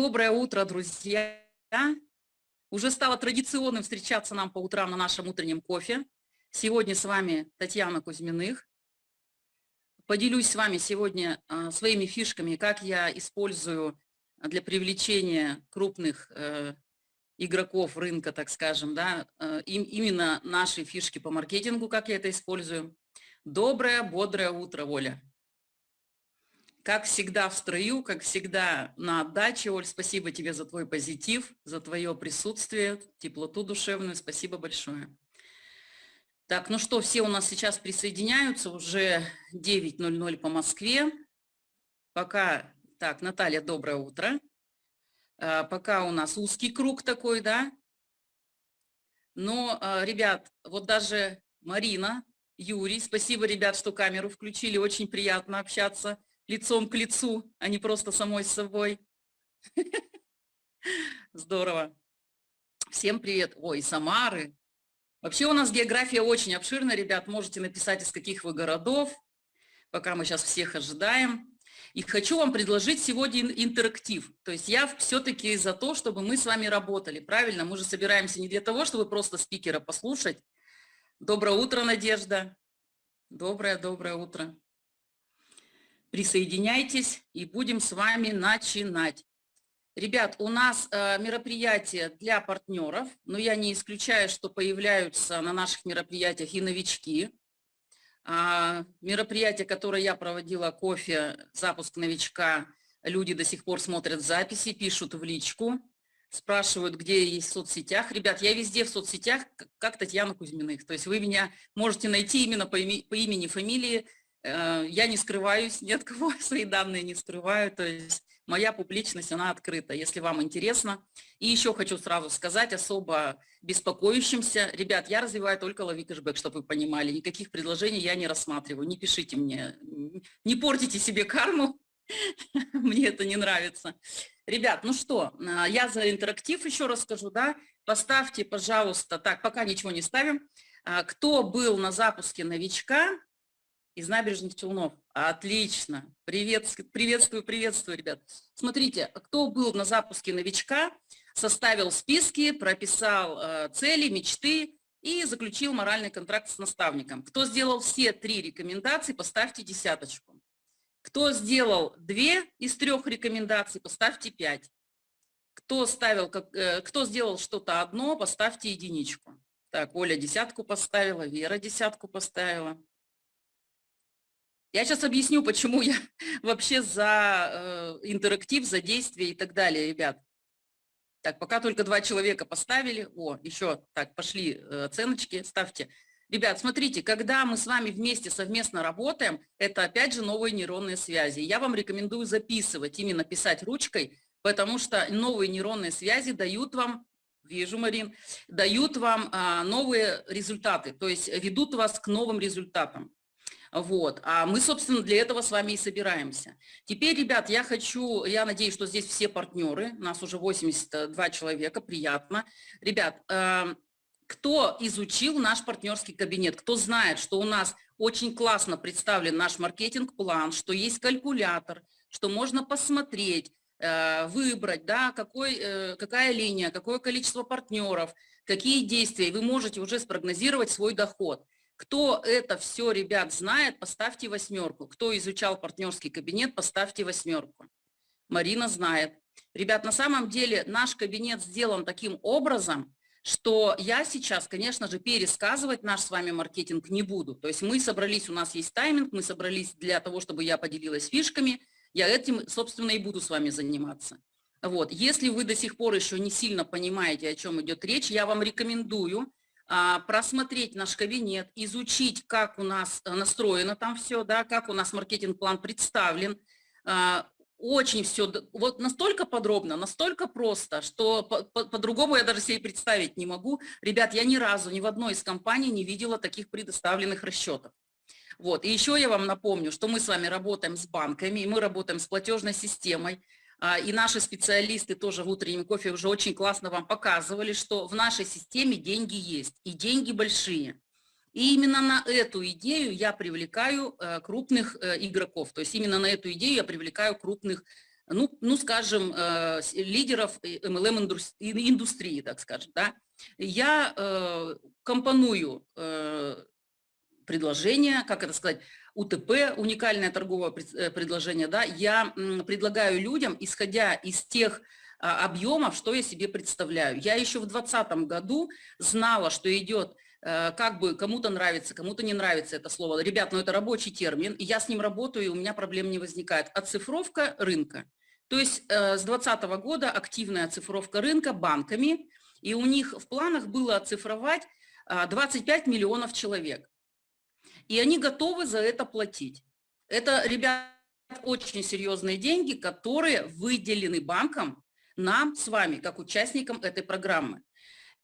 Доброе утро, друзья! Уже стало традиционным встречаться нам по утрам на нашем утреннем кофе. Сегодня с вами Татьяна Кузьминых. Поделюсь с вами сегодня а, своими фишками, как я использую для привлечения крупных э, игроков рынка, так скажем, да, э, именно наши фишки по маркетингу, как я это использую. Доброе, бодрое утро, Оля. Как всегда в строю, как всегда на отдаче. Оль, спасибо тебе за твой позитив, за твое присутствие, теплоту душевную. Спасибо большое. Так, ну что, все у нас сейчас присоединяются, уже 9.00 по Москве. Пока, так, Наталья, доброе утро. А, пока у нас узкий круг такой, да. Но, а, ребят, вот даже Марина, Юрий, спасибо, ребят, что камеру включили, очень приятно общаться лицом к лицу, а не просто самой с собой. Здорово. Всем привет. Ой, Самары. Вообще у нас география очень обширная, ребят. Можете написать, из каких вы городов, пока мы сейчас всех ожидаем. И хочу вам предложить сегодня интерактив. То есть я все-таки за то, чтобы мы с вами работали. Правильно? Мы же собираемся не для того, чтобы просто спикера послушать. Доброе утро, Надежда. Доброе-доброе утро. Присоединяйтесь и будем с вами начинать. Ребят, у нас э, мероприятие для партнеров, но я не исключаю, что появляются на наших мероприятиях и новички. А, мероприятие, которое я проводила, кофе, запуск новичка, люди до сих пор смотрят записи, пишут в личку, спрашивают, где я есть в соцсетях. Ребят, я везде в соцсетях, как Татьяна Кузьминых. То есть вы меня можете найти именно по, имени, по имени, фамилии, я не скрываюсь, ни от кого свои данные не скрываю, то есть моя публичность, она открыта, если вам интересно. И еще хочу сразу сказать особо беспокоящимся, ребят, я развиваю только лови кэшбэк, чтобы вы понимали, никаких предложений я не рассматриваю, не пишите мне, не портите себе карму, мне это не нравится. Ребят, ну что, э, я за интерактив еще расскажу, да, поставьте, пожалуйста, так, пока ничего не ставим, э, кто был на запуске новичка, из набережных Челнов. Отлично. Привет, приветствую, приветствую, ребят. Смотрите, кто был на запуске новичка, составил списки, прописал э, цели, мечты и заключил моральный контракт с наставником. Кто сделал все три рекомендации, поставьте десяточку. Кто сделал две из трех рекомендаций, поставьте пять. Кто, ставил, э, кто сделал что-то одно, поставьте единичку. Так, Оля десятку поставила, Вера десятку поставила. Я сейчас объясню, почему я вообще за э, интерактив, за действие и так далее, ребят. Так, пока только два человека поставили. О, еще, так, пошли э, оценочки, ставьте. Ребят, смотрите, когда мы с вами вместе совместно работаем, это опять же новые нейронные связи. Я вам рекомендую записывать, именно писать ручкой, потому что новые нейронные связи дают вам, вижу, Марин, дают вам а, новые результаты, то есть ведут вас к новым результатам. Вот. А мы, собственно, для этого с вами и собираемся. Теперь, ребят, я хочу, я надеюсь, что здесь все партнеры, нас уже 82 человека, приятно. Ребят, э, кто изучил наш партнерский кабинет, кто знает, что у нас очень классно представлен наш маркетинг-план, что есть калькулятор, что можно посмотреть, э, выбрать, да, какой, э, какая линия, какое количество партнеров, какие действия, вы можете уже спрогнозировать свой доход. Кто это все, ребят, знает, поставьте восьмерку. Кто изучал партнерский кабинет, поставьте восьмерку. Марина знает. Ребят, на самом деле наш кабинет сделан таким образом, что я сейчас, конечно же, пересказывать наш с вами маркетинг не буду. То есть мы собрались, у нас есть тайминг, мы собрались для того, чтобы я поделилась фишками. Я этим, собственно, и буду с вами заниматься. Вот. Если вы до сих пор еще не сильно понимаете, о чем идет речь, я вам рекомендую просмотреть наш кабинет, изучить, как у нас э, настроено там все, да, как у нас маркетинг-план представлен. А, очень все, вот настолько подробно, настолько просто, что по-другому по, по я даже себе представить не могу. Ребят, я ни разу ни в одной из компаний не видела таких предоставленных расчетов. Вот. И еще я вам напомню, что мы с вами работаем с банками, и мы работаем с платежной системой, а, и наши специалисты тоже в утреннем кофе уже очень классно вам показывали, что в нашей системе деньги есть, и деньги большие. И именно на эту идею я привлекаю э, крупных э, игроков, то есть именно на эту идею я привлекаю крупных ну, ну скажем, э, лидеров MLM-индустрии, так скажем, да, я компоную предложение, как это сказать, УТП, уникальное торговое предложение, да, я предлагаю людям, исходя из тех а, объемов, что я себе представляю. Я еще в 2020 году знала, что идет Э, как бы кому-то нравится, кому-то не нравится это слово. Ребят, ну это рабочий термин, и я с ним работаю, и у меня проблем не возникает. Оцифровка рынка. То есть э, с 2020 года активная оцифровка рынка банками, и у них в планах было оцифровать 25 а, миллионов человек. И они готовы за это платить. Это, ребят, очень серьезные деньги, которые выделены банком нам с вами, как участникам этой программы.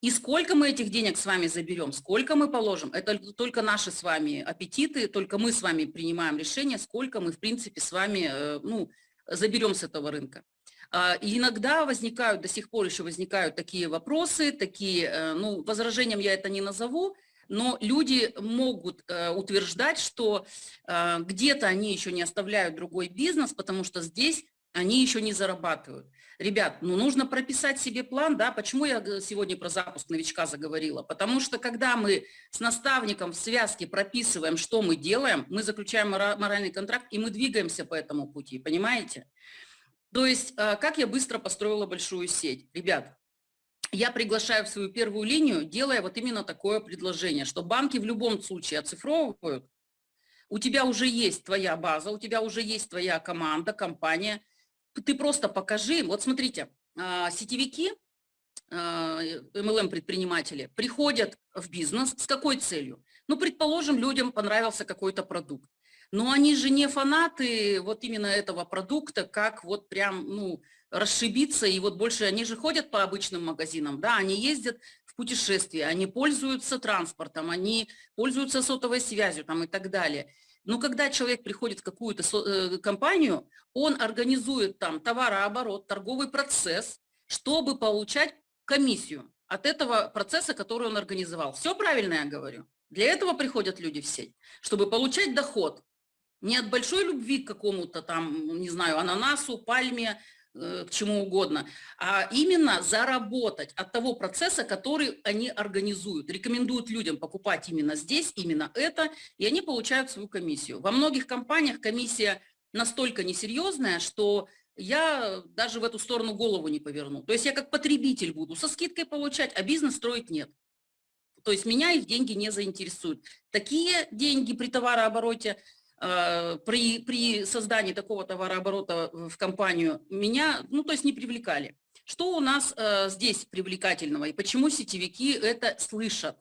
И сколько мы этих денег с вами заберем, сколько мы положим, это только наши с вами аппетиты, только мы с вами принимаем решение, сколько мы, в принципе, с вами э, ну, заберем с этого рынка. А, и иногда возникают, до сих пор еще возникают такие вопросы, такие, э, ну, возражением я это не назову, но люди могут э, утверждать, что где-то они еще не оставляют другой бизнес, потому что здесь они еще не зарабатывают. Ребят, ну нужно прописать себе план, да, почему я сегодня про запуск новичка заговорила? Потому что когда мы с наставником в связке прописываем, что мы делаем, мы заключаем моральный контракт, и мы двигаемся по этому пути, понимаете? То есть, э, как я быстро построила большую сеть? Ребят, я приглашаю в свою первую линию, делая вот именно такое предложение, что банки в любом случае оцифровывают, у тебя уже есть твоя база, у тебя уже есть твоя команда, компания – ты просто покажи Вот смотрите, а, сетевики, MLM-предприниматели а, приходят в бизнес с какой целью? Ну, предположим, людям понравился какой-то продукт. Но они же не фанаты вот именно этого продукта, как вот прям, ну, расшибиться, и вот больше они же ходят по обычным магазинам, да, они ездят в путешествия, они пользуются транспортом, они пользуются сотовой связью там и так далее. Но когда человек приходит в какую-то э, компанию, он организует там товарооборот, торговый процесс, чтобы получать комиссию от этого процесса, который он организовал. Все правильно я говорю? Для этого приходят люди в сеть, чтобы получать доход. Не от большой любви к какому-то там, не знаю, ананасу, пальме, к чему угодно, а именно заработать от того процесса, который они организуют. Рекомендуют людям покупать именно здесь, именно это, и они получают свою комиссию. Во многих компаниях комиссия настолько несерьезная, что я даже в эту сторону голову не поверну. То есть я как потребитель буду со скидкой получать, а бизнес строить нет. То есть меня их деньги не заинтересуют. Такие деньги при товарообороте Э, при, при создании такого товарооборота в компанию меня, ну, то есть не привлекали. Что у нас э, здесь привлекательного и почему сетевики это слышат?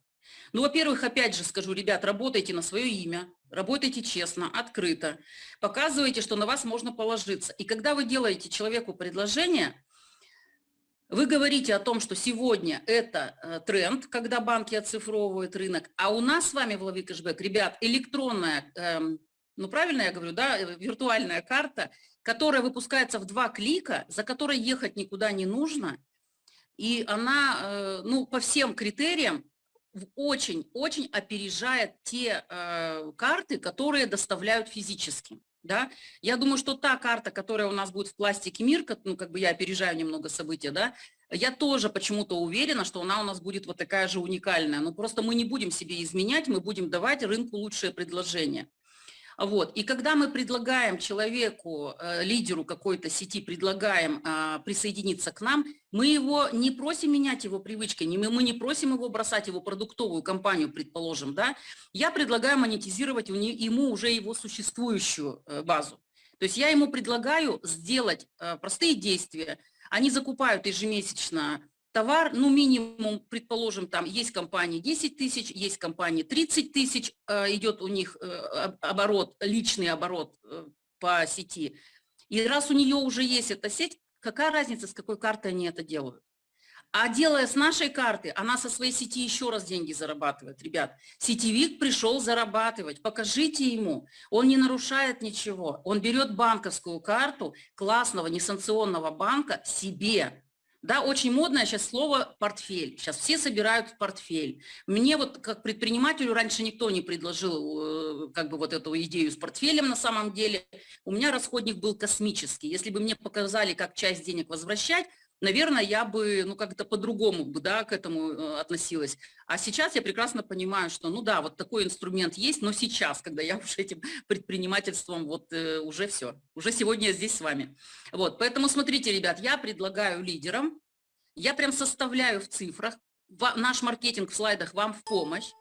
Ну, во-первых, опять же скажу, ребят, работайте на свое имя, работайте честно, открыто, показывайте, что на вас можно положиться. И когда вы делаете человеку предложение, вы говорите о том, что сегодня это э, тренд, когда банки оцифровывают рынок, а у нас с вами в Лови Кэшбэк, ребят, электронная эм, ну правильно я говорю, да, э, виртуальная карта, которая выпускается в два клика, за которой ехать никуда не нужно, и она, э, ну, по всем критериям очень-очень опережает те э, карты, которые доставляют физически. Да? Я думаю, что та карта, которая у нас будет в пластике мир, ну, как бы я опережаю немного события, да, я тоже почему-то уверена, что она у нас будет вот такая же уникальная. Но просто мы не будем себе изменять, мы будем давать рынку лучшее предложение. Вот. И когда мы предлагаем человеку, э, лидеру какой-то сети, предлагаем а, присоединиться к нам, мы его не просим менять его привычки, мы не просим его бросать его продуктовую компанию, предположим. Да? Я предлагаю монетизировать ему уже его существующую э, базу. То есть я ему предлагаю сделать э, простые действия. Они закупают ежемесячно товар, ну, минимум, предположим, там есть компании 10 тысяч, есть компании 30 тысяч, э, идет у них э, оборот, личный оборот э, по сети. И раз у нее уже есть эта сеть, какая разница, с какой карты они это делают? А делая с нашей карты, она со своей сети еще раз деньги зарабатывает. Ребят, сетевик пришел зарабатывать, покажите ему. Он не нарушает ничего. Он берет банковскую карту классного несанкционного банка себе Да, очень модное сейчас слово «портфель». Сейчас все собирают портфель. Мне вот как предпринимателю раньше никто не предложил э, как бы вот эту идею с портфелем на самом деле. У меня расходник был космический. Если бы мне показали, как часть денег возвращать, наверное, я бы, ну, как-то по-другому бы, да, к этому э, относилась. А сейчас я прекрасно понимаю, что, ну да, вот такой инструмент есть, но сейчас, когда я уже этим предпринимательством, вот э, уже все, уже сегодня я здесь с вами. Вот, поэтому смотрите, ребят, я предлагаю лидерам, я прям составляю в цифрах, наш маркетинг в слайдах вам в помощь,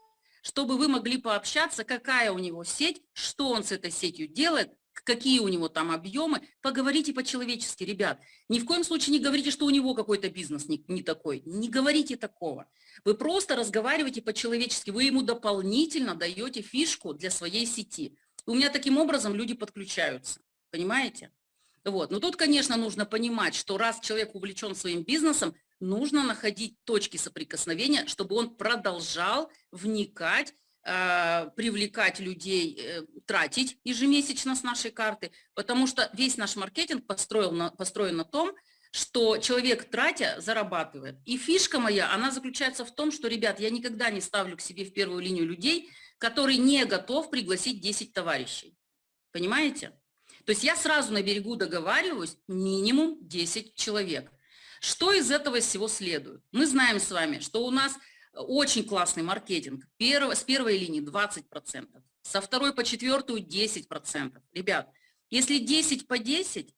чтобы вы могли пообщаться, какая у него сеть, что он с этой сетью делает, какие у него там объемы, поговорите по-человечески, ребят. Ни в коем случае не говорите, что у него какой-то бизнес не, не такой. Не говорите такого. Вы просто разговариваете по-человечески, вы ему дополнительно даете фишку для своей сети. У меня таким образом люди подключаются, понимаете? Вот. Но тут, конечно, нужно понимать, что раз человек увлечен своим бизнесом, нужно находить точки соприкосновения, чтобы он продолжал вникать привлекать людей, э, тратить ежемесячно с нашей карты, потому что весь наш маркетинг построен на, построен на том, что человек, тратя, зарабатывает. И фишка моя, она заключается в том, что, ребят, я никогда не ставлю к себе в первую линию людей, которые не готов пригласить 10 товарищей. Понимаете? То есть я сразу на берегу договариваюсь минимум 10 человек. Что из этого всего следует? Мы знаем с вами, что у нас очень классный маркетинг. Перв, с первой линии 20%, со второй по четвертую 10%. Ребят, если 10 по 10,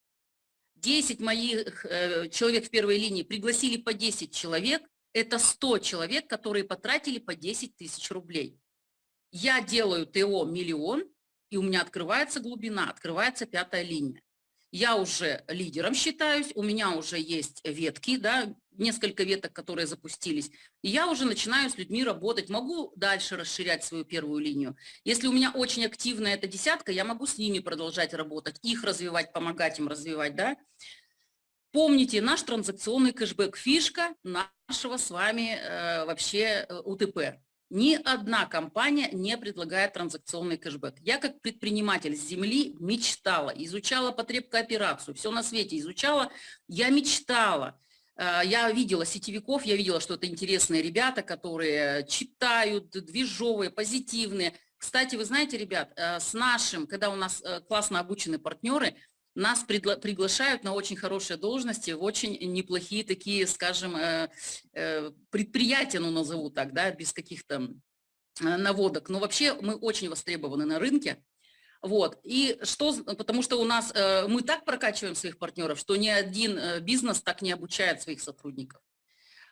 10 моих э, человек в первой линии пригласили по 10 человек, это 100 человек, которые потратили по 10 тысяч рублей. Я делаю ТО миллион, и у меня открывается глубина, открывается пятая линия я уже лидером считаюсь, у меня уже есть ветки, да, несколько веток, которые запустились, и я уже начинаю с людьми работать, могу дальше расширять свою первую линию. Если у меня очень активная эта десятка, я могу с ними продолжать работать, их развивать, помогать им развивать, да. Помните, наш транзакционный кэшбэк – фишка нашего с вами э, вообще э, УТП. Ни одна компания не предлагает транзакционный кэшбэк. Я как предприниматель с земли мечтала, изучала потребкооперацию, все на свете изучала. Я мечтала, я видела сетевиков, я видела, что это интересные ребята, которые читают, движовые, позитивные. Кстати, вы знаете, ребят, э, с нашим, когда у нас э, классно обучены партнеры – нас приглашают на очень хорошие должности, в очень неплохие такие, скажем, э, э, предприятия, ну назову так, да, без каких-то э, наводок. Но вообще мы очень востребованы на рынке. Вот. И что, потому что у нас, мы так прокачиваем своих партнеров, что ни один бизнес так не обучает своих сотрудников.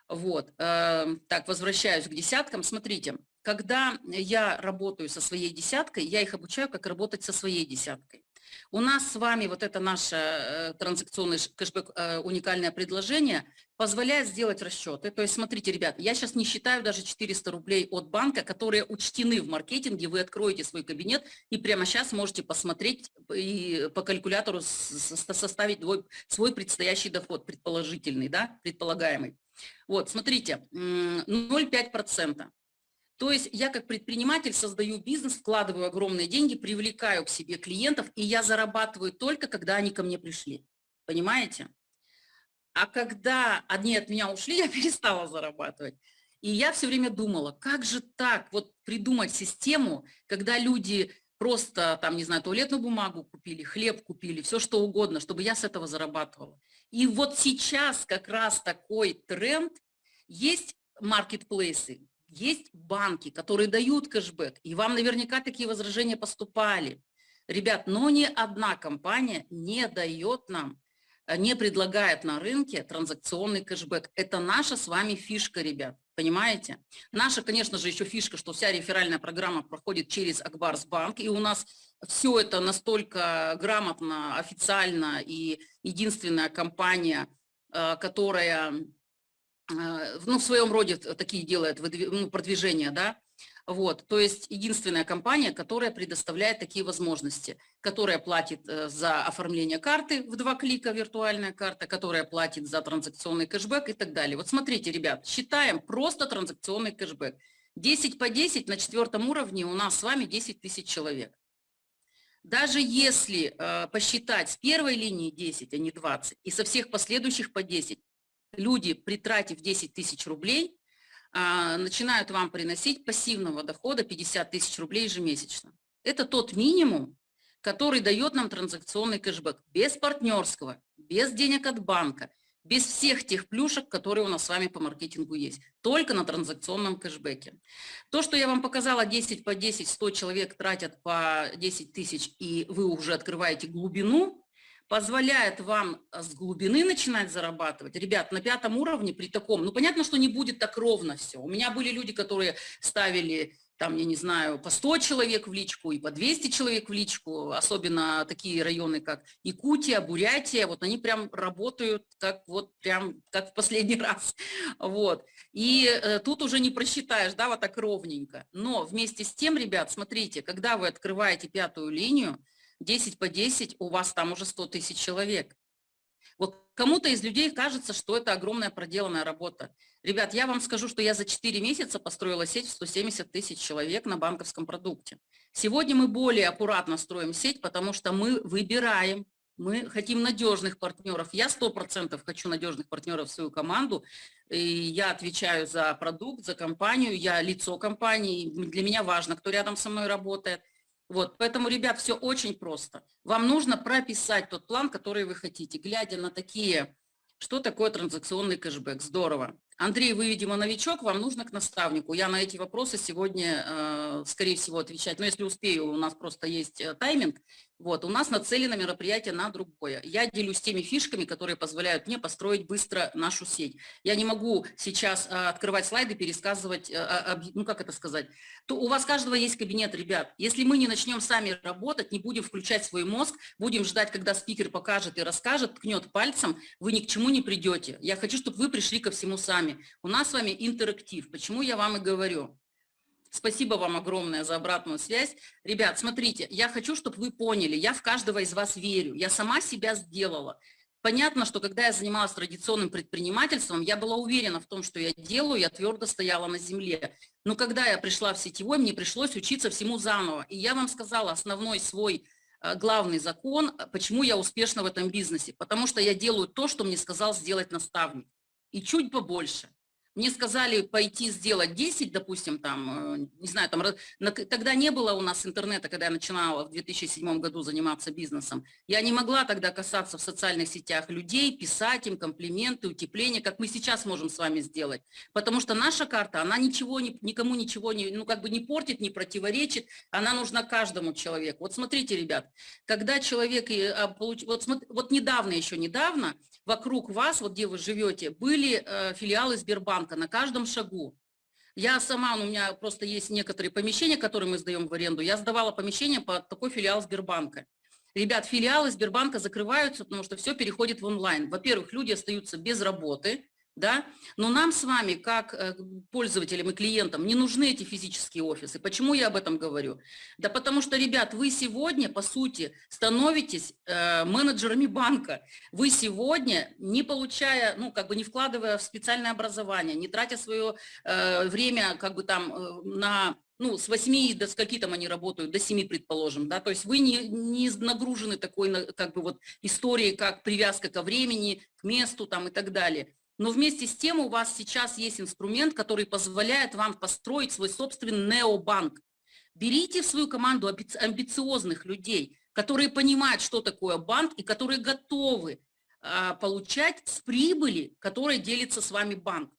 Вот. Так, возвращаюсь к десяткам. Смотрите, когда я работаю со своей десяткой, я их обучаю, как работать со своей десяткой. У нас с вами вот это наше э, транзакционный кэшбэк, э, уникальное предложение позволяет сделать расчеты. То есть, смотрите, ребят, я сейчас не считаю даже 400 рублей от банка, которые учтены в маркетинге. Вы откроете свой кабинет и прямо сейчас можете посмотреть и по калькулятору составить свой предстоящий доход, предположительный, да, предполагаемый. Вот, смотрите, 0,5%. То есть я как предприниматель создаю бизнес, вкладываю огромные деньги, привлекаю к себе клиентов, и я зарабатываю только, когда они ко мне пришли. Понимаете? А когда они от меня ушли, я перестала зарабатывать. И я все время думала, как же так, вот придумать систему, когда люди просто, там, не знаю, туалетную бумагу купили, хлеб купили, все что угодно, чтобы я с этого зарабатывала. И вот сейчас как раз такой тренд, есть маркетплейсы, есть банки, которые дают кэшбэк, и вам наверняка такие возражения поступали. Ребят, но ни одна компания не дает нам, э, не предлагает на рынке транзакционный кэшбэк. Это наша с вами фишка, ребят, понимаете? Наша, конечно же, еще фишка, что вся реферальная программа проходит через Акбарсбанк, и у нас все это настолько грамотно, официально, и единственная компания, э, которая ну, в своем роде такие делает ну, продвижения, да, вот, то есть единственная компания, которая предоставляет такие возможности, которая платит э, за оформление карты в два клика, виртуальная карта, которая платит за транзакционный кэшбэк и так далее. Вот смотрите, ребят, считаем просто транзакционный кэшбэк. 10 по 10 на четвертом уровне у нас с вами 10 тысяч человек. Даже если э, посчитать с первой линии 10, а не 20, и со всех последующих по 10, люди, притратив 10 тысяч рублей, а, начинают вам приносить пассивного дохода 50 тысяч рублей ежемесячно. Это тот минимум, который дает нам транзакционный кэшбэк без партнерского, без денег от банка, без всех тех плюшек, которые у нас с вами по маркетингу есть, только на транзакционном кэшбэке. То, что я вам показала, 10 по 10, 100 человек тратят по 10 тысяч, и вы уже открываете глубину, позволяет вам с глубины начинать зарабатывать. Ребят, на пятом уровне при таком, ну понятно, что не будет так ровно все. У меня были люди, которые ставили там, я не знаю, по 100 человек в личку и по 200 человек в личку, особенно такие районы, как Якутия, Бурятия, вот они прям работают как вот прям как в последний раз, вот. И э, тут уже не просчитаешь, да, вот так ровненько. Но вместе с тем, ребят, смотрите, когда вы открываете пятую линию, 10 по 10, у вас там уже 100 тысяч человек. Вот кому-то из людей кажется, что это огромная проделанная работа. Ребят, я вам скажу, что я за 4 месяца построила сеть в 170 тысяч человек на банковском продукте. Сегодня мы более аккуратно строим сеть, потому что мы выбираем, мы хотим надежных партнеров. Я 100% хочу надежных партнеров в свою команду. И я отвечаю за продукт, за компанию, я лицо компании. Для меня важно, кто рядом со мной работает. Вот, поэтому, ребят, все очень просто. Вам нужно прописать тот план, который вы хотите, глядя на такие, что такое транзакционный кэшбэк. Здорово. Андрей, вы, видимо, новичок, вам нужно к наставнику. Я на эти вопросы сегодня, э, скорее всего, отвечать. Но если успею, у нас просто есть э, тайминг. Вот, у нас нацелено мероприятие на другое. Я делюсь теми фишками, которые позволяют мне построить быстро нашу сеть. Я не могу сейчас а, открывать слайды, пересказывать, ну как это сказать. То у вас каждого есть кабинет, ребят. Если мы не начнем сами работать, не будем включать свой мозг, будем ждать, когда спикер покажет и расскажет, ткнет пальцем, вы ни к чему не придете. Я хочу, чтобы вы пришли ко всему сами. У нас с вами интерактив. Почему я вам и говорю? Спасибо вам огромное за обратную связь. Ребят, смотрите, я хочу, чтобы вы поняли, я в каждого из вас верю. Я сама себя сделала. Понятно, что когда я занималась традиционным предпринимательством, я была уверена в том, что я делаю, я твердо стояла на земле. Но когда я пришла в сетевой, мне пришлось учиться всему заново. И я вам сказала основной свой э, главный закон, почему я успешна в этом бизнесе. Потому что я делаю то, что мне сказал сделать наставник. И чуть побольше. Мне сказали пойти сделать 10, допустим, там, э, не знаю, там, тогда не было у нас интернета, когда я начинала в 2007 году заниматься бизнесом. Я не могла тогда касаться в социальных сетях людей, писать им комплименты, утепления, как мы сейчас можем с вами сделать. Потому что наша карта, она ничего, никому ничего не, ну, как бы не портит, не противоречит, она нужна каждому человеку. Вот смотрите, ребят, когда человек, а, вот, вот недавно, еще недавно, вокруг вас, вот где вы живете, были э, филиалы Сбербанка на каждом шагу. Я сама, у меня просто есть некоторые помещения, которые мы сдаем в аренду, я сдавала помещение под такой филиал Сбербанка. Ребят, филиалы Сбербанка закрываются, потому что все переходит в онлайн. Во-первых, люди остаются без работы, да? Но нам с вами, как э, пользователям и клиентам, не нужны эти физические офисы. Почему я об этом говорю? Да потому что, ребят, вы сегодня, по сути, становитесь э, менеджерами банка. Вы сегодня, не получая, ну, как бы не вкладывая в специальное образование, не тратя свое э, время, как бы там, э, на ну, с 8 до скольки там они работают, до 7, предположим, да, то есть вы не, не нагружены такой, как бы вот историей, как привязка ко времени, к месту там и так далее. Но вместе с тем у вас сейчас есть инструмент, который позволяет вам построить свой собственный необанк. Берите в свою команду амбициозных людей, которые понимают, что такое банк и которые готовы а, получать с прибыли, которой делится с вами банк.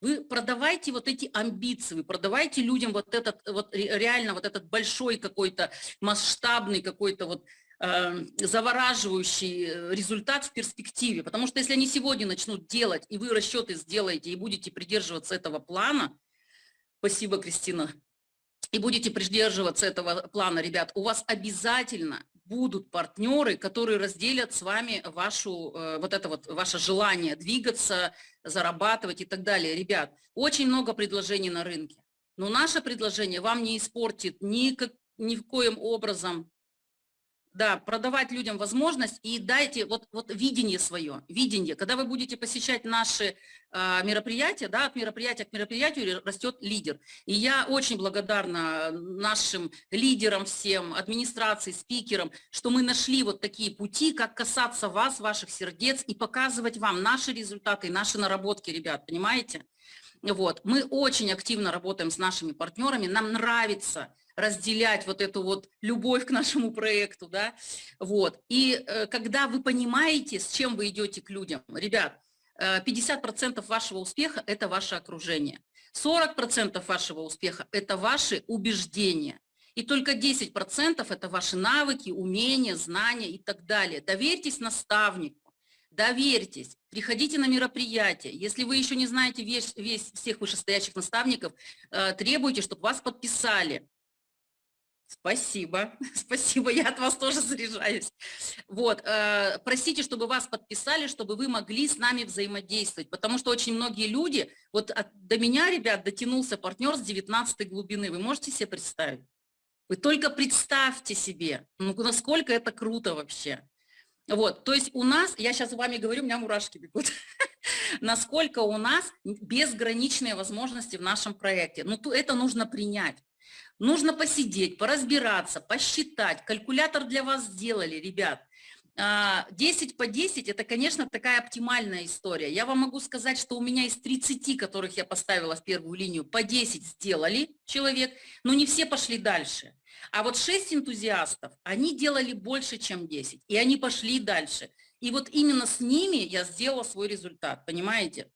Вы продавайте вот эти амбиции, вы продавайте людям вот этот, вот реально вот этот большой какой-то масштабный какой-то вот завораживающий э, результат в перспективе. Потому что если они сегодня начнут делать, и вы расчеты сделаете, и будете придерживаться этого плана, спасибо, Кристина, и будете придерживаться этого плана, ребят, у вас обязательно будут партнеры, которые разделят с вами вашу, э, вот это вот, ваше желание двигаться, зарабатывать и так далее. Ребят, очень много предложений на рынке, но наше предложение вам не испортит ни, как, ни в коем образом да, продавать людям возможность и дайте вот, вот видение свое, видение. Когда вы будете посещать наши э, мероприятия, да, от мероприятия к мероприятию растет лидер. И я очень благодарна нашим лидерам всем, администрации, спикерам, что мы нашли вот такие пути, как касаться вас, ваших сердец и показывать вам наши результаты, наши наработки, ребят, понимаете? Вот. Мы очень активно работаем с нашими партнерами, нам нравится разделять вот эту вот любовь к нашему проекту, да, вот. И э, когда вы понимаете, с чем вы идете к людям, ребят, 50% э, вашего успеха – это ваше окружение, 40% вашего успеха – это ваши убеждения, и только 10% – это ваши навыки, умения, знания и так далее. Доверьтесь наставнику, доверьтесь, приходите на мероприятия. Если вы еще не знаете весь, весь всех вышестоящих наставников, э, требуйте, чтобы вас подписали. Спасибо, спасибо, я от вас тоже заряжаюсь. Вот, э, простите, чтобы вас подписали, чтобы вы могли с нами взаимодействовать, потому что очень многие люди, вот от, до меня, ребят, дотянулся партнер с 19 глубины, вы можете себе представить? Вы только представьте себе, ну, насколько это круто вообще. Вот, то есть у нас, я сейчас с вами говорю, у меня мурашки бегут, насколько у нас безграничные возможности в нашем проекте. Ну, это нужно принять. Нужно посидеть, поразбираться, посчитать. Калькулятор для вас сделали, ребят. 10 а, по 10 – это, конечно, такая оптимальная история. Я вам могу сказать, что у меня из 30, которых я поставила в первую линию, по 10 сделали человек, но не все пошли дальше. А вот 6 энтузиастов, они делали больше, чем 10, и они пошли дальше. И вот именно с ними я сделала свой результат, понимаете?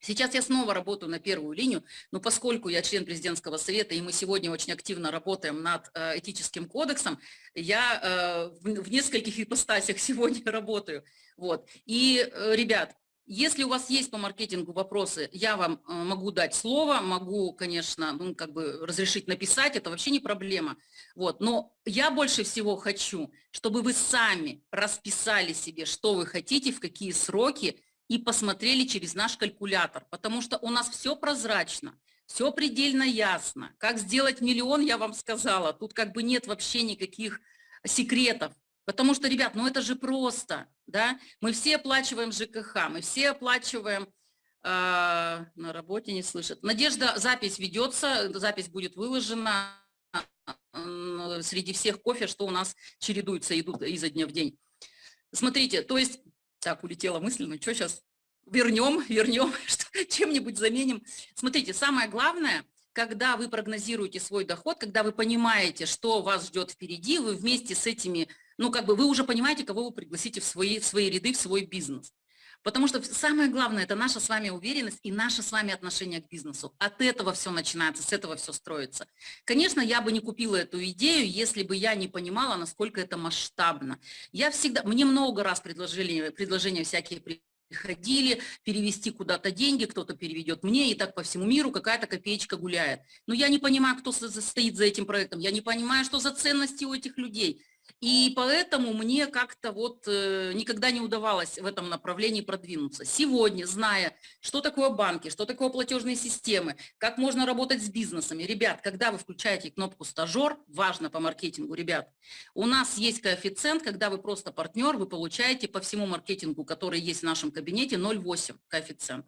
Сейчас я снова работаю на первую линию, но поскольку я член президентского совета, и мы сегодня очень активно работаем над э, этическим кодексом, я э, в нескольких ипостасях сегодня работаю. Вот. И, э, ребят, если у вас есть по маркетингу вопросы, я вам могу дать слово, могу, конечно, ну, как бы разрешить написать, это вообще не проблема. Вот. Но я больше всего хочу, чтобы вы сами расписали себе, что вы хотите, в какие сроки, и посмотрели через наш калькулятор, потому что у нас все прозрачно, все предельно ясно. Как сделать миллион, я вам сказала, тут как бы нет вообще никаких секретов. Потому что, ребят, ну это же просто, да? Мы все оплачиваем ЖКХ, мы все оплачиваем, э, на работе не слышат. Надежда, запись ведется, запись будет выложена среди всех кофе, что у нас чередуются, идут изо дня в день. Смотрите, то есть так, улетела мысль, ну что сейчас, вернем, вернем, чем-нибудь заменим. Смотрите, самое главное, когда вы прогнозируете свой доход, когда вы понимаете, что вас ждет впереди, вы вместе с этими, ну как бы вы уже понимаете, кого вы пригласите в свои, в свои ряды, в свой бизнес. Потому что самое главное – это наша с вами уверенность и наше с вами отношение к бизнесу. От этого все начинается, с этого все строится. Конечно, я бы не купила эту идею, если бы я не понимала, насколько это масштабно. Я всегда, мне много раз предложили, предложения всякие приходили, перевести куда-то деньги, кто-то переведет мне, и так по всему миру какая-то копеечка гуляет. Но я не понимаю, кто стоит за этим проектом, я не понимаю, что за ценности у этих людей. И поэтому мне как-то вот э, никогда не удавалось в этом направлении продвинуться. Сегодня, зная, что такое банки, что такое платежные системы, как можно работать с бизнесами. Ребят, когда вы включаете кнопку «Стажер», важно по маркетингу, ребят, у нас есть коэффициент, когда вы просто партнер, вы получаете по всему маркетингу, который есть в нашем кабинете, 0,8 коэффициент.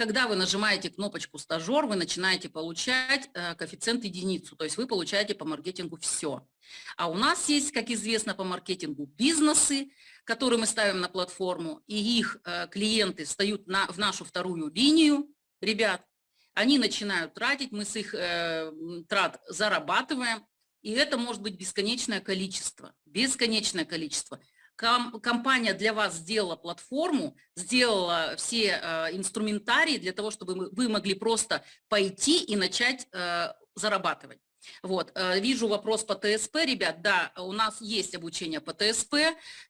Когда вы нажимаете кнопочку «Стажер», вы начинаете получать э, коэффициент единицу, то есть вы получаете по маркетингу все. А у нас есть, как известно, по маркетингу бизнесы, которые мы ставим на платформу, и их э, клиенты встают на, в нашу вторую линию, ребят, они начинают тратить, мы с их э, трат зарабатываем, и это может быть бесконечное количество, бесконечное количество компания для вас сделала платформу, сделала все э, инструментарии для того, чтобы вы могли просто пойти и начать э, зарабатывать. Вот, э, вижу вопрос по ТСП, ребят, да, у нас есть обучение по ТСП,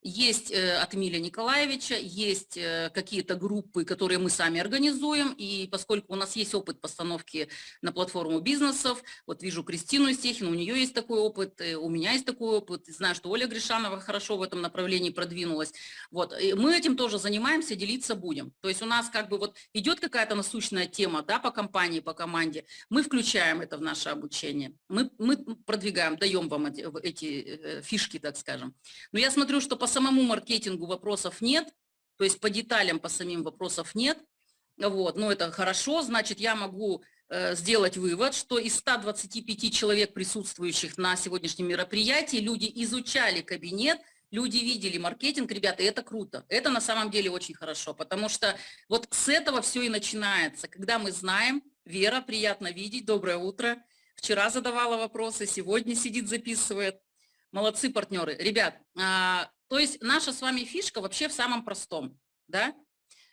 есть э, от Эмилия Николаевича, есть э, какие-то группы, которые мы сами организуем, и поскольку у нас есть опыт постановки на платформу бизнесов, вот вижу Кристину Истехину, у нее есть такой опыт, у меня есть такой опыт, знаю, что Оля Гришанова хорошо в этом направлении продвинулась, вот, мы этим тоже занимаемся, делиться будем, то есть у нас как бы вот идет какая-то насущная тема, да, по компании, по команде, мы включаем это в наше обучение, мы, мы продвигаем, даем вам эти, эти э, фишки, так скажем. Но я смотрю, что по самому маркетингу вопросов нет, то есть по деталям, по самим вопросов нет. Вот, ну это хорошо, значит, я могу э, сделать вывод, что из 125 человек, присутствующих на сегодняшнем мероприятии, люди изучали кабинет, люди видели маркетинг, ребята, это круто. Это на самом деле очень хорошо, потому что вот с этого все и начинается, когда мы знаем, Вера, приятно видеть, доброе утро, вчера задавала вопросы, сегодня сидит, записывает. Молодцы партнеры. Ребят, а, то есть наша с вами фишка вообще в самом простом, да,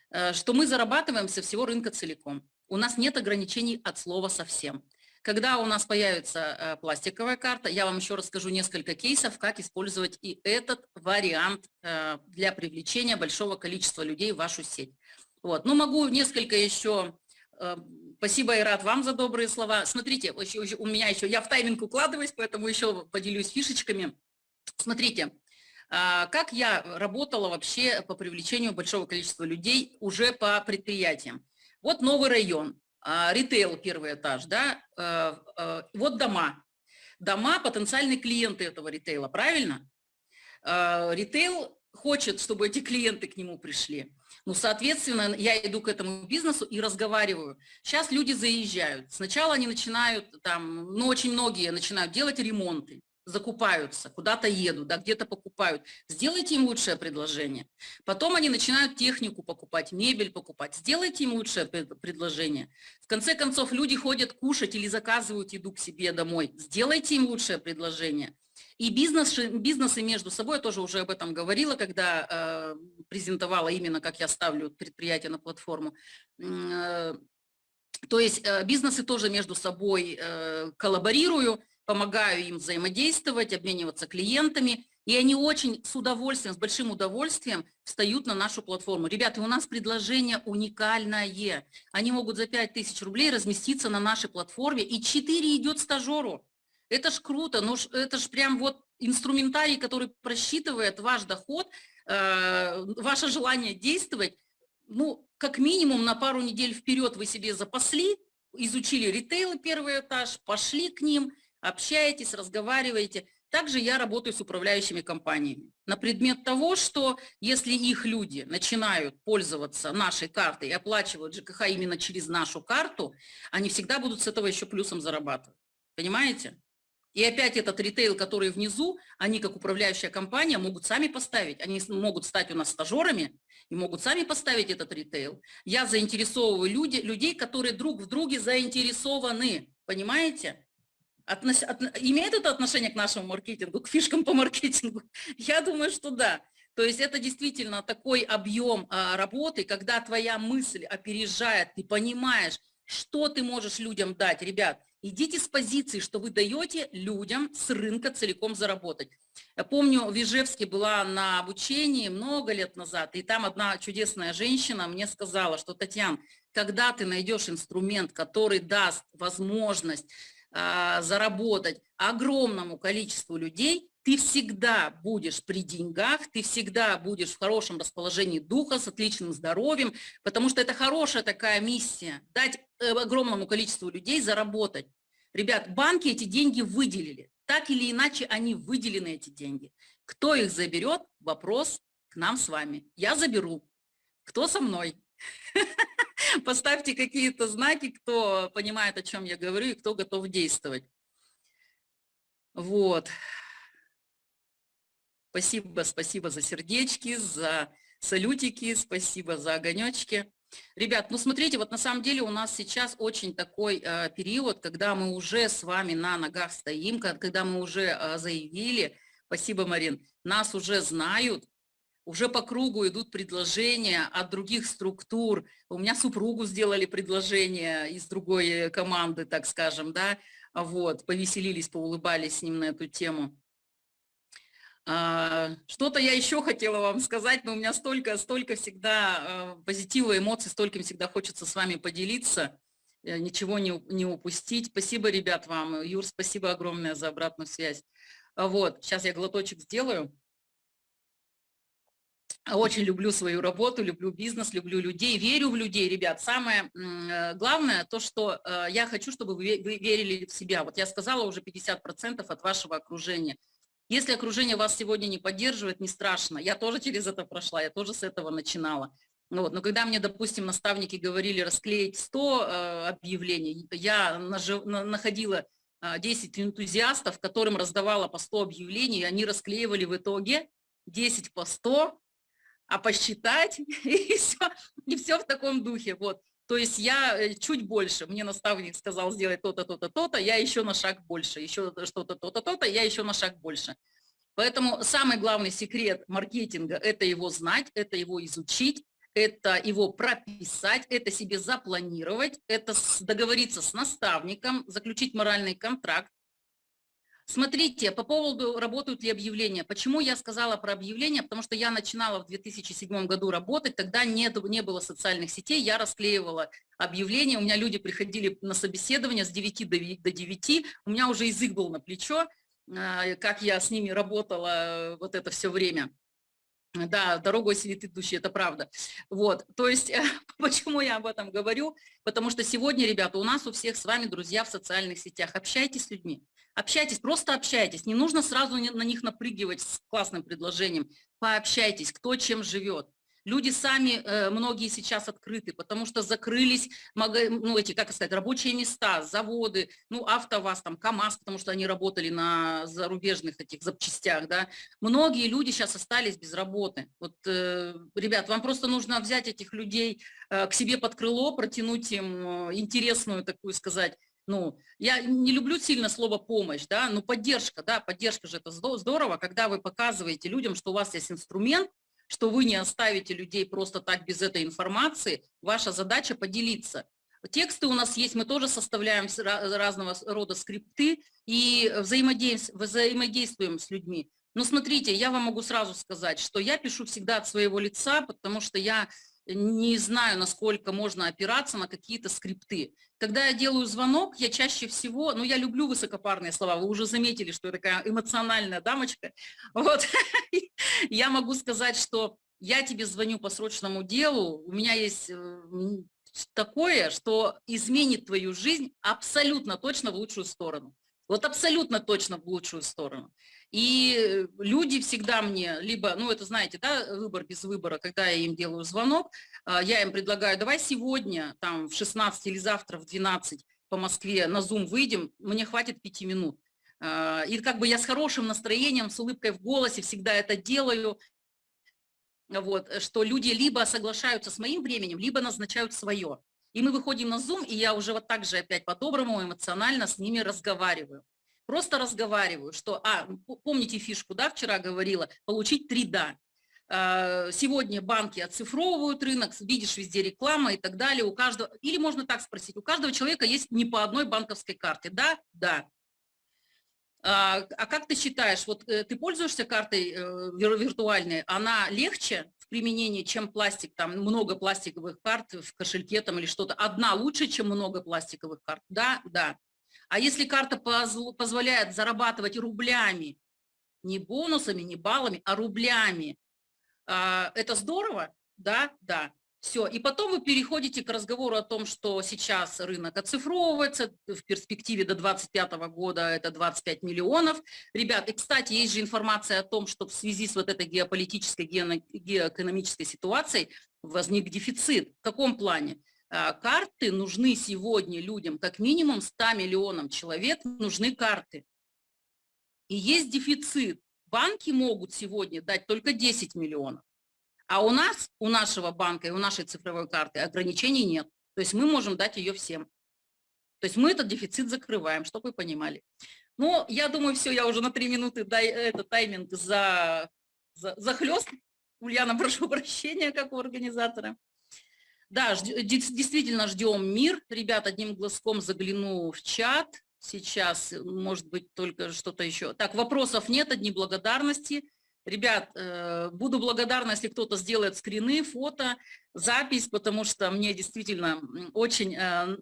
э, что мы зарабатываем со всего рынка целиком. У нас нет ограничений от слова совсем. Когда у нас появится э, пластиковая карта, я вам еще расскажу несколько кейсов, как использовать и этот вариант э, для привлечения большого количества людей в вашу сеть. Вот. Ну, могу несколько еще... Э, спасибо, Ират, вам за добрые слова. Смотрите, у меня еще... Я в тайминг укладываюсь, поэтому еще поделюсь фишечками. Смотрите, как я работала вообще по привлечению большого количества людей уже по предприятиям. Вот новый район. А, ритейл первый этаж, да, э, э, вот дома. Дома – потенциальные клиенты этого ритейла, правильно? А, ритейл хочет, чтобы эти клиенты к нему пришли. Ну, соответственно, я иду к этому бизнесу и разговариваю. Сейчас люди заезжают. Сначала они начинают, там, ну, очень многие начинают делать ремонты закупаются, куда-то едут, да, где-то покупают. Сделайте им лучшее предложение. Потом они начинают технику покупать, мебель покупать. Сделайте им лучшее предложение. В конце концов, люди ходят кушать или заказывают еду к себе домой. Сделайте им лучшее предложение. И бизнес, бизнесы между собой, я тоже уже об этом говорила, когда э, презентовала именно, как я ставлю предприятие на платформу. Э, то есть э, бизнесы тоже между собой э, коллаборирую, помогаю им взаимодействовать, обмениваться клиентами, и они очень с удовольствием, с большим удовольствием встают на нашу платформу. Ребята, у нас предложение уникальное. Они могут за 5000 рублей разместиться на нашей платформе, и 4 идет стажеру. Это ж круто, ну это ж прям вот инструментарий, который просчитывает ваш доход, э, ваше желание действовать. Ну, как минимум на пару недель вперед вы себе запасли, изучили ритейл первый этаж, пошли к ним – общаетесь, разговариваете. Также я работаю с управляющими компаниями на предмет того, что если их люди начинают пользоваться нашей картой и оплачивают ЖКХ именно через нашу карту, они всегда будут с этого еще плюсом зарабатывать. Понимаете? И опять этот ритейл, который внизу, они как управляющая компания могут сами поставить, они могут стать у нас стажерами и могут сами поставить этот ритейл. Я заинтересовываю люди, людей, которые друг в друге заинтересованы, понимаете? Относ, от, имеет это отношение к нашему маркетингу, к фишкам по маркетингу? Я думаю, что да. То есть это действительно такой объем а, работы, когда твоя мысль опережает, ты понимаешь, что ты можешь людям дать. Ребят, идите с позиции, что вы даете людям с рынка целиком заработать. Я помню, в Ижевске была на обучении много лет назад, и там одна чудесная женщина мне сказала, что, Татьяна, когда ты найдешь инструмент, который даст возможность а, заработать огромному количеству людей, ты всегда будешь при деньгах, ты всегда будешь в хорошем расположении духа, с отличным здоровьем, потому что это хорошая такая миссия, дать э, огромному количеству людей заработать. Ребят, банки эти деньги выделили, так или иначе они выделены, эти деньги. Кто их заберет, вопрос к нам с вами. Я заберу. Кто со мной? Поставьте какие-то знаки, кто понимает, о чем я говорю, и кто готов действовать. Вот. Спасибо, спасибо за сердечки, за салютики, спасибо за огонечки. Ребят, ну смотрите, вот на самом деле у нас сейчас очень такой э, период, когда мы уже с вами на ногах стоим, когда мы уже э, заявили, спасибо, Марин, нас уже знают, уже по кругу идут предложения от других структур. У меня супругу сделали предложение из другой команды, так скажем, да, вот, повеселились, поулыбались с ним на эту тему. А, что-то я еще хотела вам сказать, но у меня столько, столько всегда а, позитива, эмоций, столько всегда хочется с вами поделиться, э, ничего не, не упустить. Спасибо, ребят, вам. Юр, спасибо огромное за обратную связь. Вот, сейчас я глоточек сделаю. Очень люблю свою работу, люблю бизнес, люблю людей, верю в людей, ребят. Самое э, главное то, что э, я хочу, чтобы вы верили в себя. Вот я сказала уже 50% от вашего окружения. Если окружение вас сегодня не поддерживает, не страшно. Я тоже через это прошла, я тоже с этого начинала. Ну вот, но когда мне, допустим, наставники говорили расклеить 100 э, объявлений, я находила э, 10 энтузиастов, которым раздавала по 100 объявлений, и они расклеивали в итоге 10 по 100, а посчитать, и все, и все в таком духе. Вот. То есть я э, чуть больше, мне наставник сказал сделать то-то, то-то, то-то, я еще на шаг больше, еще что-то, то-то, то-то, я еще на шаг больше. Поэтому самый главный секрет маркетинга – это его знать, это его изучить, это его прописать, это себе запланировать, это договориться с наставником, заключить моральный контракт, Смотрите, по поводу, работают ли объявления. Почему я сказала про объявления? Потому что я начинала в 2007 году работать, тогда не, не было социальных сетей, я расклеивала объявления, у меня люди приходили на собеседование с 9 до 9, у меня уже язык был на плечо, а, как я с ними работала вот это все время. Да, дорогой сидит идущий, это правда. Вот, то есть, почему я об этом говорю? Потому что сегодня, ребята, у нас у всех с вами друзья в социальных сетях. Общайтесь с людьми, общайтесь, просто общайтесь. Не нужно сразу на них напрыгивать с классным предложением. Пообщайтесь, кто чем живет. Люди сами, э, многие сейчас открыты, потому что закрылись, ну, эти, как сказать, рабочие места, заводы, ну, АвтоВАЗ, там, КАМАЗ, потому что они работали на зарубежных этих запчастях, да. Многие люди сейчас остались без работы. Вот, э, ребят, вам просто нужно взять этих людей э, к себе под крыло, протянуть им интересную, такую сказать, ну, я не люблю сильно слово помощь, да, но поддержка, да, поддержка же это здорово, когда вы показываете людям, что у вас есть инструмент, что вы не оставите людей просто так без этой информации, ваша задача поделиться. Тексты у нас есть, мы тоже составляем разного рода скрипты и взаимодействуем с людьми. Но смотрите, я вам могу сразу сказать, что я пишу всегда от своего лица, потому что я не знаю, насколько можно опираться на какие-то скрипты. Когда я делаю звонок, я чаще всего, ну, я люблю высокопарные слова, вы уже заметили, что я такая эмоциональная дамочка, вот, я могу сказать, что я тебе звоню по срочному делу, у меня есть э, такое, что изменит твою жизнь абсолютно точно в лучшую сторону. Вот абсолютно точно в лучшую сторону. И люди всегда мне, либо, ну это знаете, да, выбор без выбора, когда я им делаю звонок, а, я им предлагаю, давай сегодня, там, в 16 или завтра в 12 по Москве на Zoom выйдем, мне хватит пяти минут. А, и как бы я с хорошим настроением, с улыбкой в голосе всегда это делаю, вот, что люди либо соглашаются с моим временем, либо назначают свое. И мы выходим на Zoom, и я уже вот так же опять по-доброму, эмоционально с ними разговариваю. Просто разговариваю, что, а, помните фишку, да, вчера говорила, получить три «да». А, сегодня банки оцифровывают рынок, видишь везде реклама и так далее. У каждого, или можно так спросить, у каждого человека есть не по одной банковской карте. Да? Да. А, а как ты считаешь, вот э, ты пользуешься картой э, виртуальной, она легче в применении, чем пластик, там много пластиковых карт в кошельке там или что-то? Одна лучше, чем много пластиковых карт? Да, да. А если карта позволяет зарабатывать рублями, не бонусами, не баллами, а рублями, а, это здорово? Да, да. Все, и потом вы переходите к разговору о том, что сейчас рынок оцифровывается, в перспективе до 2025 года это 25 миллионов. Ребят, и, кстати, есть же информация о том, что в связи с вот этой геополитической, геоэкономической ситуацией возник дефицит. В каком плане? А, карты нужны сегодня людям, как минимум 100 миллионам человек нужны карты. И есть дефицит. Банки могут сегодня дать только 10 миллионов. А у нас, у нашего банка и у нашей цифровой карты ограничений нет. То есть мы можем дать ее всем. То есть мы этот дефицит закрываем, чтобы вы понимали. Но я думаю, все, я уже на три минуты дай, этот тайминг за, за, захлест. Ульяна, прошу прощения, как у организатора. Да, действительно ждем мир. Ребят, одним глазком загляну в чат. Сейчас, может быть, только что-то еще. Так, вопросов нет, одни благодарности. Ребят, э, буду благодарна, если кто-то сделает скрины, фото, запись, потому что мне действительно очень, э,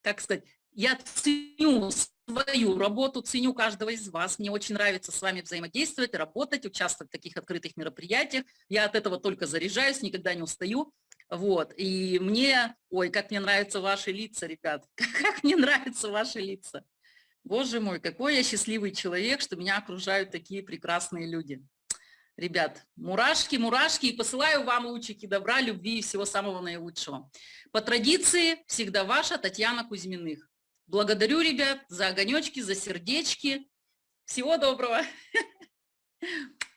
как сказать, Я ценю свою работу, ценю каждого из вас. Мне очень нравится с вами взаимодействовать, работать, участвовать в таких открытых мероприятиях. Я от этого только заряжаюсь, никогда не устаю. Вот, и мне, ой, как мне нравятся ваши лица, ребят, как мне нравятся ваши лица. Боже мой, какой я счастливый человек, что меня окружают такие прекрасные люди. Ребят, мурашки, мурашки, и посылаю вам лучики добра, любви и всего самого наилучшего. По традиции, всегда ваша Татьяна Кузьминых. Благодарю, ребят, за огонечки, за сердечки. Всего доброго.